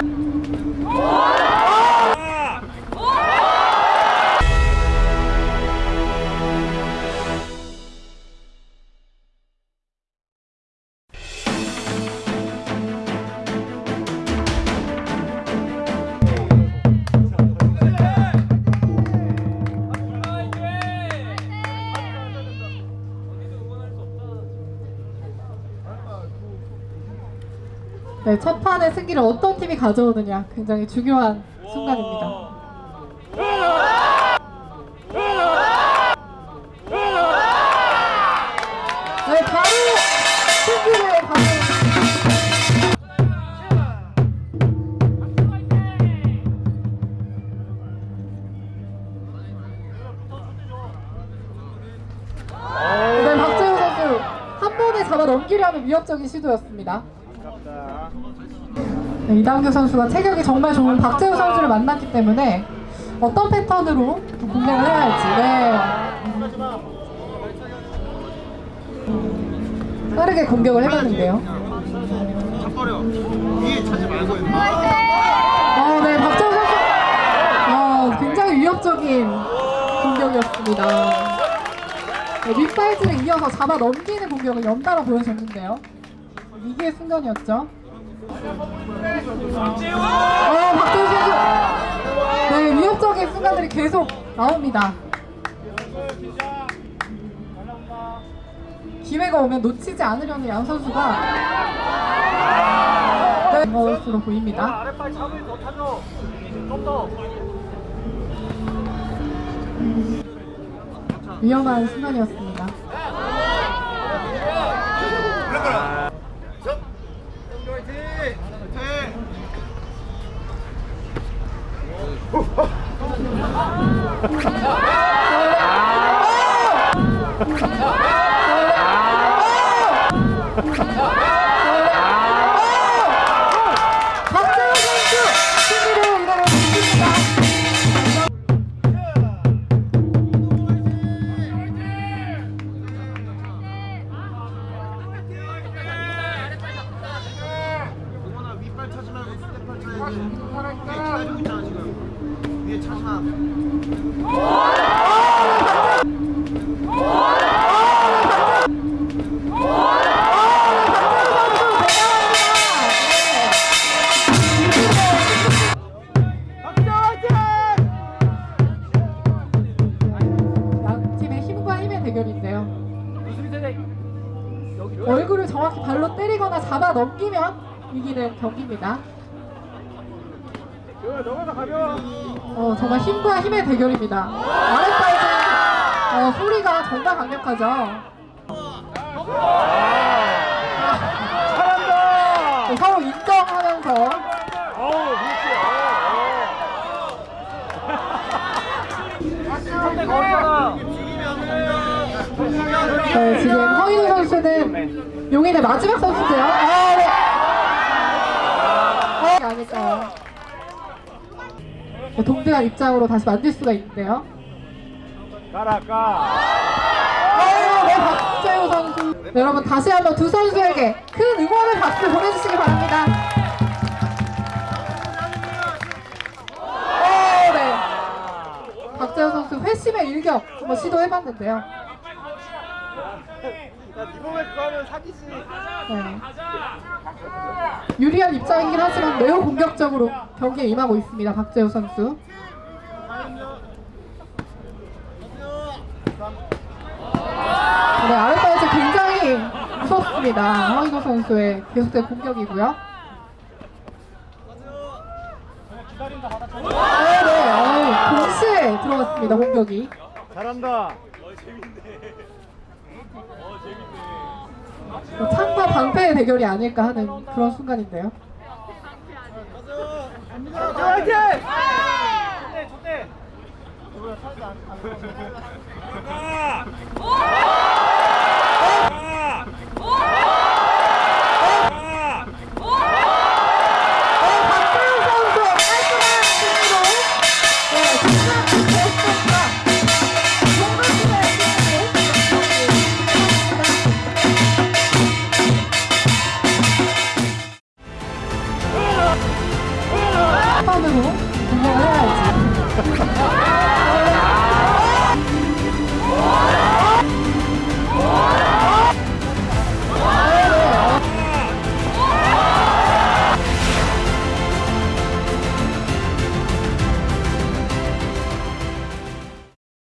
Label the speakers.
Speaker 1: One. 네, 첫 판의 승기를 어떤 팀이 가져오느냐 굉장히 중요한 순간입니다. 네. 네, 잡아 넘기려는 위협적인 시도였습니다. 네, 이당규 선수가 체격이 정말 좋은 박재호 선수를 만났기 때문에 어떤 패턴으로 공략을 해야 할지 네. 빠르게 공격을 해봤는데요. 어, 네, 박재호 선수 어, 굉장히 위협적인 공격이었습니다. 네, 윗발질을 이어서 잡아 넘기는 공격을 연달아 보여줬는데요. 위기의 순간이었죠. 어, 박재호 선수. 네, 위협적인 순간들이 계속 나옵니다. 기회가 오면 놓치지 않으려는 양 선수가 네, 것으로 보입니다. 위험한 순간이었습니다.
Speaker 2: 접. 화이팅. 화이팅.
Speaker 1: 박 얼굴을 정확히 발로 때리거나 잡아 넘기면 이기는 경기입니다. 어, 정말 힘과 힘의 대결입니다. 아랫발은 어, 소리가 정말 강력하죠.
Speaker 2: 잘한다.
Speaker 1: 어, 서로 인정하면서 네, 지금 허인우 선수는 용인의 마지막 선수인데요. 아, 네. 어, 아닐까요? 네, 동등한 입장으로 다시 만들 수가 있는데요.
Speaker 2: 가라 가.
Speaker 1: 어, 네, 박재호 선수. 네, 여러분 다시 한번 두 선수에게 큰 응원의 박수 보내주시기 바랍니다. 어, 네. 박재호 선수 회심의 일격 한번 시도해봤는데요.
Speaker 2: 야, 네 몸에 그거 하면 사기지.
Speaker 1: 네. 유리한 입장이긴 하지만 매우 공격적으로 경기에 임하고 있습니다. 박재호 선수. 네, 아랫발에서 굉장히 무섭습니다. 허인호 선수의 계속된 공격이고요. 네, 네, 어우, 동시에 들어갔습니다. 공격이.
Speaker 2: 잘한다.
Speaker 1: 뭐 창과 방패의 대결이 아닐까 하는 그런 순간인데요.
Speaker 2: 화이팅! 좋대.
Speaker 1: 패